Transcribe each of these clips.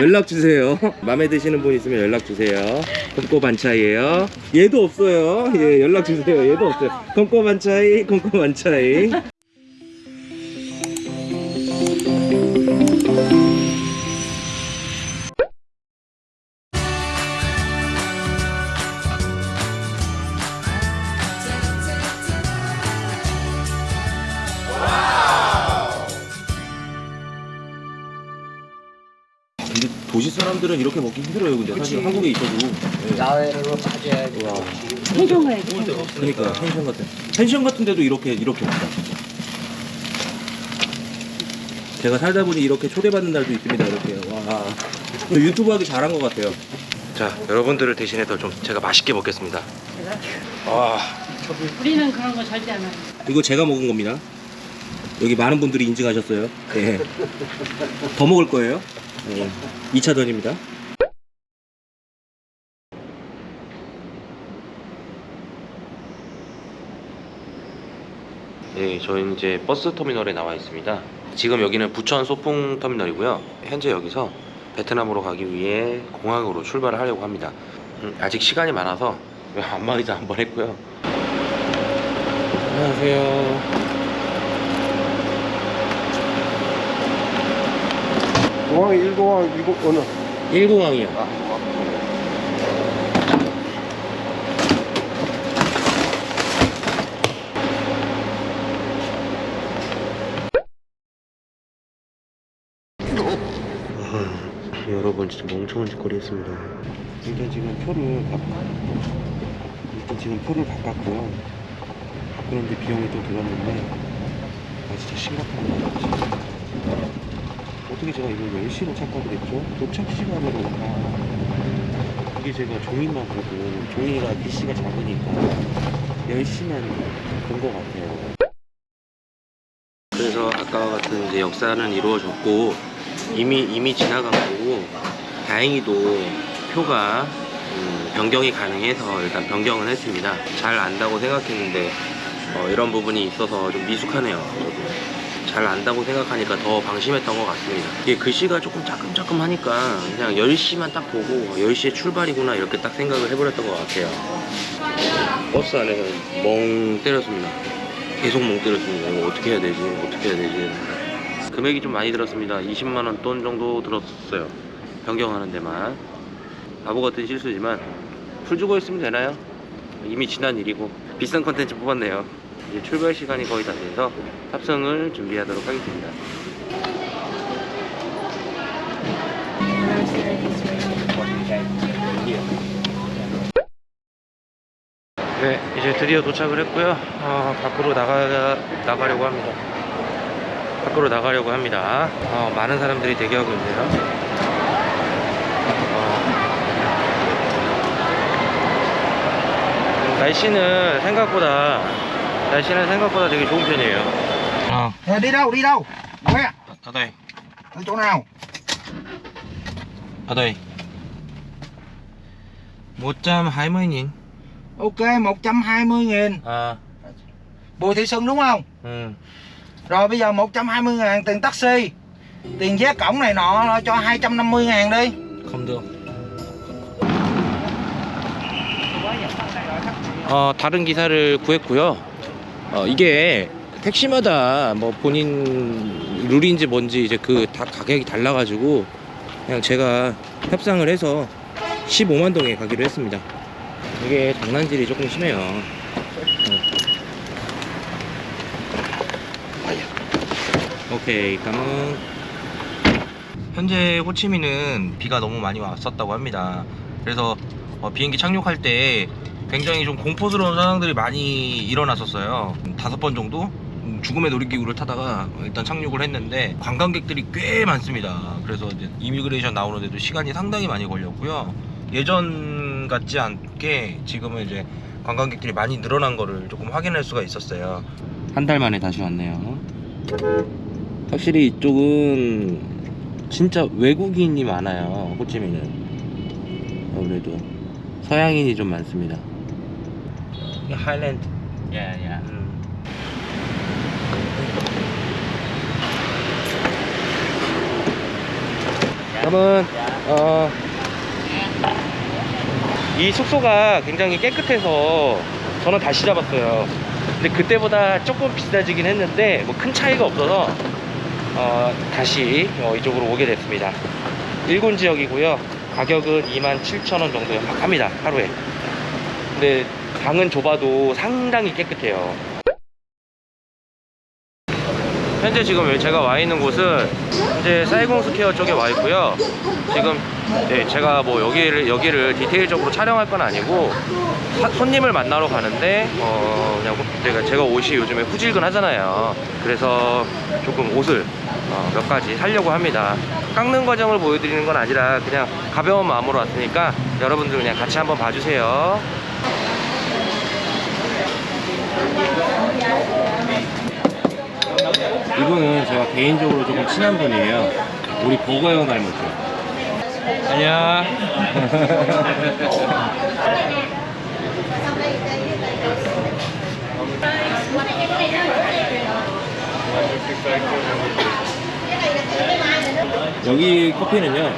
연락 주세요. 마음에 드시는 분 있으면 연락 주세요. 꼼꼼 반차이에요. 얘도 없어요. 예, 연락 주세요. 얘도 없어요. 꼼꼼 반차이, 꼼꼼 반차이. 도시 사람들은 이렇게 먹기 힘들어요. 근데 사실 한국에 있어도. 예. 야외로 빠져야지. 와. 해동을 그러니까 펜션 같은 펜션 같은 데도 이렇게 이렇게 없다. 제가 살다 보니 이렇게 초대받는 날도 있습니다. 이렇게 와저 유튜브 하기 잘한 것 같아요. 자 여러분들을 대신해서 좀 제가 맛있게 먹겠습니다. 와 우리는 그런 거 절대 안 해. 이거 제가 먹은 겁니다. 여기 많은 분들이 인증하셨어요. 예. 더 먹을 거예요. 예. 2차전입니다. 네, 저희는 이제 버스 터미널에 나와 있습니다. 지금 여기는 부천 소풍 터미널이고요. 현재 여기서 베트남으로 가기 위해 공항으로 출발을 하려고 합니다. 음, 아직 시간이 많아서 안마의자 한번 했고요. 안녕하세요. 공항 1공항 2공 어느? 1공항이요. 여러분 진짜 멍청한 짓거리 했습니다. 일단 지금 표를 바... 일단 지금 표를 바꿨고요. 그런데 비용이 또 들었는데 아 진짜 심각합니다. 진짜. 어떻게 제가 이걸 10시로 착각을 했죠? 도착 시간으로. 아 이게 제가 종이만 보고 종이가 PC가 작으니까 10시만 본 것 같아요. 그래서 아까와 같은 이제 역사는 이루어졌고 이미 이미 지나간 거고 다행히도 표가 음, 변경이 가능해서 일단 변경은 했습니다. 잘 안다고 생각했는데 어, 이런 부분이 있어서 좀 미숙하네요 저도 잘 안다고 생각하니까 더 방심했던 것 같습니다. 이게 글씨가 조금 짜끔짜끔 하니까 그냥 10시만 딱 보고 10시에 출발이구나 이렇게 딱 생각을 해버렸던 것 같아요. 버스 안에서 멍 때렸습니다. 계속 멍 때렸습니다. 이거 어떻게 해야 되지? 어떻게 해야 되지? 금액이 좀 많이 들었습니다. 20만원 돈 정도 들었어요. 변경하는 데만. 바보 같은 실수지만 풀 주고 있으면 되나요? 이미 지난 일이고 비싼 컨텐츠 뽑았네요 이제 출발 시간이 거의 다 돼서 탑승을 준비하도록 하겠습니다. 네, 이제 드디어 도착을 했고요. 어, 밖으로 나가 나가려고 합니다. 밖으로 나가려고 합니다. 어, 많은 사람들이 대기하고 있네요. 어, 날씨는 생각보다 날씨는 생각보다 되게 좋은 편이에요. 어, Nè, đi đâu? Đi đâu? Quay à? ở đây, Ở chỗ nào? ở đây. 120.000. Ok, 120 nghìn À, Bùi Thị Xuân đúng không? ừ. Rồi bây giờ 120 ngàn tiền taxi Tiền vé cổng này nọ lo cho 250 ngàn đi không được. 어, 다른 기사를 구했고요. 어, 이게 택시마다 뭐 본인 룰인지 뭔지 이제 그 다 가격이 달라가지고 그냥 제가 협상을 해서 15만 동에 가기로 했습니다. 이게 장난질이 조금 심해요. 어. 오케이, 감은 현재 호치민은 비가 너무 많이 왔었다고 합니다. 그래서 어, 비행기 착륙할 때 굉장히 좀 공포스러운 상황들이 많이 일어났었어요. 다섯 번 정도 음, 죽음의 놀이기구를 타다가 일단 착륙을 했는데 관광객들이 꽤 많습니다. 그래서 이제 이미그레이션 나오는데도 시간이 상당히 많이 걸렸고요. 예전 같지 않게 지금은 이제 관광객들이 많이 늘어난 거를 조금 확인할 수가 있었어요. 한 달 만에 다시 왔네요. 확실히 이쪽은 진짜 외국인이 많아요. 호치민은 아무래도 서양인이 좀 많습니다. 이게 하일랜드. Dạ dạ 음. 여러분 어, 이 숙소가 굉장히 깨끗해서 저는 다시 잡았어요. 근데 그때보다 조금 비싸지긴 했는데 뭐 큰 차이가 없어서 어, 다시 어, 이쪽으로 오게 됐습니다. 1군 지역이고요. 가격은 27,000원 정도 합니다 하루에 근데 방은 좁아도 상당히 깨끗해요 현재 지금 제가 와 있는 곳은 현재 사이공 스퀘어 쪽에 와 있고요. 지금 네, 제가 뭐 여기를 여기를 디테일적으로 촬영할 건 아니고 사- 손님을 만나러 가는데 어 그냥 제가 제가 옷이 요즘에 후질근 하잖아요. 그래서 조금 옷을 어, 몇 가지 사려고 합니다. 깎는 과정을 보여드리는 건 아니라 그냥 가벼운 마음으로 왔으니까 여러분들 그냥 같이 한번 봐주세요. 이분은 제가 개인적으로 조금 친한 분이에요. 우리 버거 형 닮았죠. 안녕. 여기 커피는요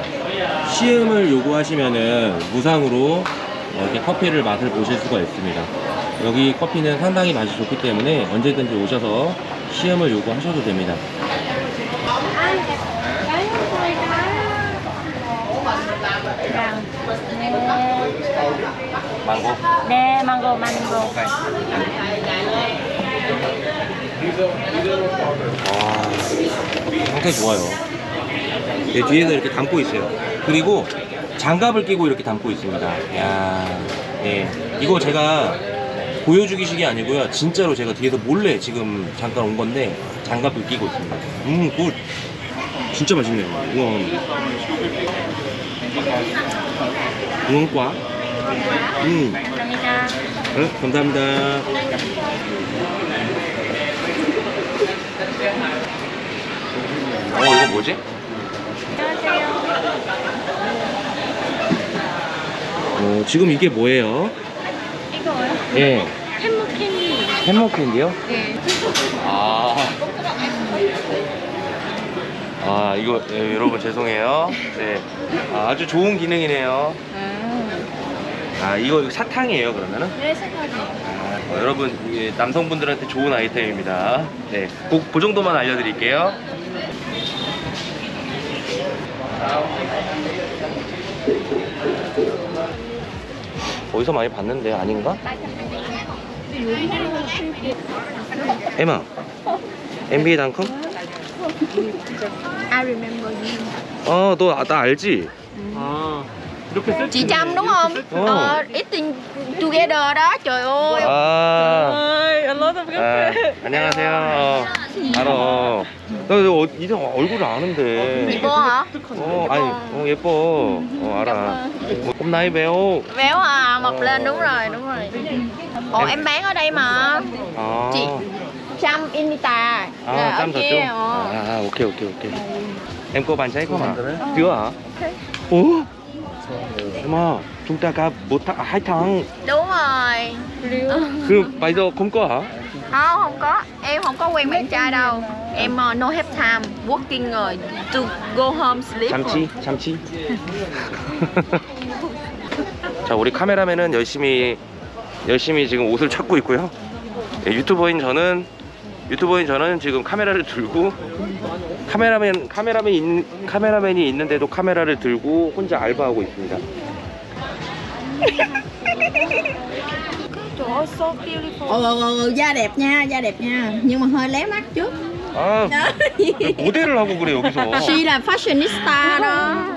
시음을 요구하시면은 무상으로 어, 이렇게 커피를 맛을 보실 수가 있습니다 여기 커피는 상당히 맛이 좋기 때문에 언제든지 오셔서 시음을 요구하셔도 됩니다 망고 네, 망고, 망고. 아, 상당히 좋아요. 네, 뒤에서 이렇게 담고 있어요. 그리고 장갑을 끼고 이렇게 담고 있습니다. 야, 예. 이거 제가 보여주기식이 아니고요. 진짜로 제가 뒤에서 몰래 지금 잠깐 온 건데 장갑을 끼고 있습니다. 음, good. 진짜 맛있네요. 우엉. 우엉과. 음. 감사합니다. 네, 감사합니다. 어, 이거 뭐지? 어, 지금 이게 뭐예요? 예. 햄버 캔디. 햄머 캔디요? 네. 아. 아, 이거, 예, 여러분 죄송해요. 네. 아, 주 좋은 기능이네요. 아, 이거 사탕이에요, 그러면은? 네. 아, 어, 여러분 이게 남성분들한테 좋은 아이템입니다. 네, 그, 그 정도만 알려드릴게요. 어디서 많이 봤는데 아닌가? 에마, NBA 닷컴? I remember you. 어, 너나 알지? Chị Trâm đúng không? Ồ. Ờ, eating together đó, trời ơi. 아, ơi, a lot of 아 안녕하세요. 어, 알아. 나 어, 이상 얼굴을 아는데. Chị vô hả? 어, 아니, 어, 예뻐. 어, 알아. 뭐, hôm nay béo. Béo à, mập Ờ. lên đúng rồi, đúng rồi. Ồ, Em- em bán ở đây mà. 아. Chị. Trâm Inita. 아, Là ở 짬 kia, 졌죠? ờ. 아, 오케이, 오케이, 오케이. Em có bạn trai không ạ? Chưa hả? Ủa? Em à, chúng ta cả một tháng, à, hai tháng. Đúng rồi. 그, bây giờ không có hả? Không, không có. Em không có quen bạn trai đâu. Em uh, no have time working rồi. To go home sleep. 참치, 참치. 자, 우리 카메라맨은 열심히 열심히 지금 옷을 찾고 있고요. 예, 유튜버인 저는 유튜버인 저는 지금 카메라를 들고 카메라맨 카메라맨 있, 카메라맨이 있는데도 카메라를 들고 혼자 알바하고 있습니다. Trời ơi, so beautiful. Ừ, ừ, ừ, da đẹp nha, da đẹp nha Nhưng mà hơi lé mắt chút 아, 왜 모델을 하고 그래 여기서. She là fashionista đó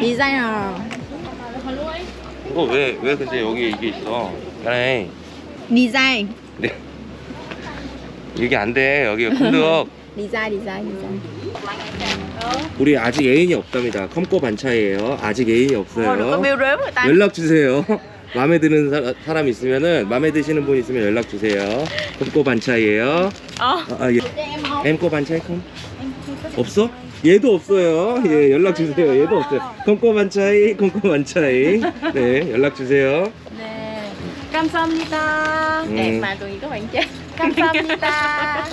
Designer 너왜왜 왜 근데 여기 이게 있어? 그래. Design 네. 이게 안 돼. 여기 Design, design, design 우리 아직 애인이 없답니다. 컴꼬 반차예요. 아직 애인이 없어요. biêu rếm người ta. 연락 주세요. 마음에 드는 사, 사람 있으면은 마음에 드시는 분 있으면 연락 주세요. 컴꼬 반차예요. Ờ. 아, 아, 예. 엠꼬 반차이 컴? 없어? 얘도 없어요. 예, 연락 주세요. 얘도 없어요. 컴꼬 반차이, 컴꼬 반차이. 네, 연락 주세요. Mà tụi có bạn chết. Cảm ơn Nita.